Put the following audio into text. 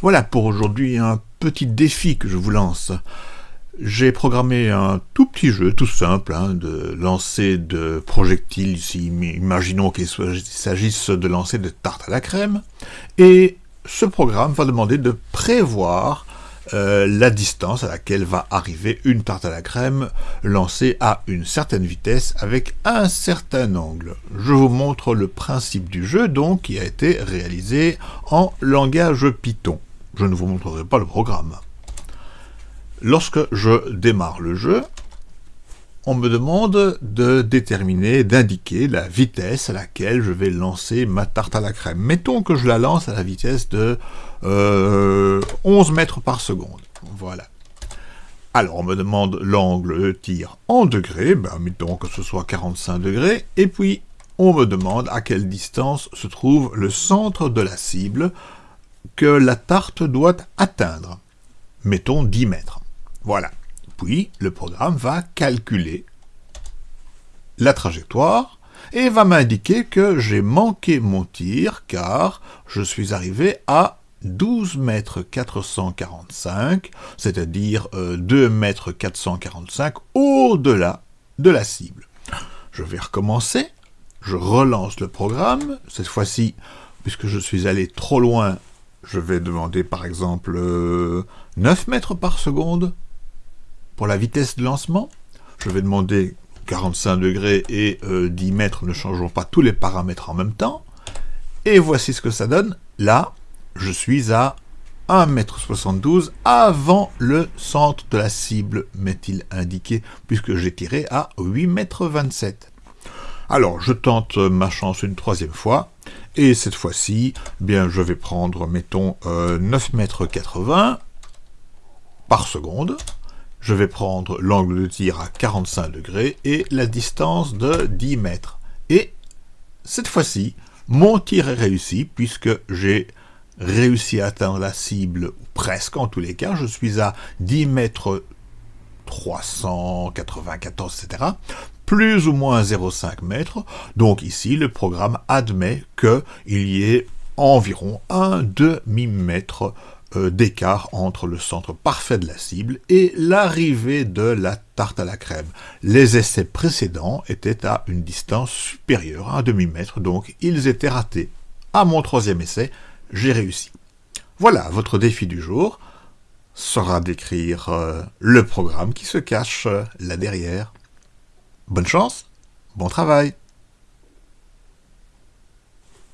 Voilà pour aujourd'hui un petit défi que je vous lance. J'ai programmé un tout petit jeu, tout simple, hein, de lancer de projectiles. Imaginons qu'il s'agisse de lancer de tartes à la crème. Et ce programme va demander de prévoir euh, la distance à laquelle va arriver une tarte à la crème lancée à une certaine vitesse avec un certain angle. Je vous montre le principe du jeu donc qui a été réalisé en langage Python. Je ne vous montrerai pas le programme. Lorsque je démarre le jeu, on me demande de déterminer, d'indiquer la vitesse à laquelle je vais lancer ma tarte à la crème. Mettons que je la lance à la vitesse de 11 euh, mètres par seconde. Voilà. Alors on me demande l'angle de tir en degrés, ben, mettons que ce soit 45 degrés, et puis on me demande à quelle distance se trouve le centre de la cible que la tarte doit atteindre. Mettons 10 mètres. Voilà. Puis, le programme va calculer la trajectoire et va m'indiquer que j'ai manqué mon tir car je suis arrivé à 12 mètres 445, c'est-à-dire 2 euh, mètres 445 au-delà de la cible. Je vais recommencer, je relance le programme, cette fois-ci, puisque je suis allé trop loin, je vais demander par exemple 9 euh, mètres par seconde, pour la vitesse de lancement, je vais demander 45 degrés et 10 euh, mètres, ne changeons pas tous les paramètres en même temps. Et voici ce que ça donne. Là, je suis à 1m72 avant le centre de la cible, m'est-il indiqué, puisque j'ai tiré à 8m27. Alors, je tente ma chance une troisième fois, et cette fois-ci, bien, je vais prendre, mettons, 9m80 euh, par seconde, je vais prendre l'angle de tir à 45 degrés et la distance de 10 mètres. Et cette fois-ci, mon tir est réussi puisque j'ai réussi à atteindre la cible, presque en tous les cas, je suis à 10 mètres 394, etc., plus ou moins 0,5 mètres. Donc ici, le programme admet qu'il y ait environ un demi-mètre euh, d'écart entre le centre parfait de la cible et l'arrivée de la tarte à la crème. Les essais précédents étaient à une distance supérieure à un demi-mètre, donc ils étaient ratés. À mon troisième essai, j'ai réussi. Voilà, votre défi du jour sera d'écrire euh, le programme qui se cache euh, là derrière. Bonne chance, bon travail